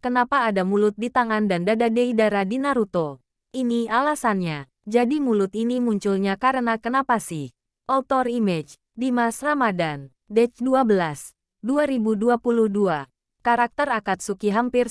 Kenapa ada mulut di tangan dan dada Deidara di Naruto? Ini alasannya. Jadi mulut ini munculnya karena kenapa sih? Author Image, Dimas Ramadan, Dech 12, 2022. Karakter Akatsuki hampir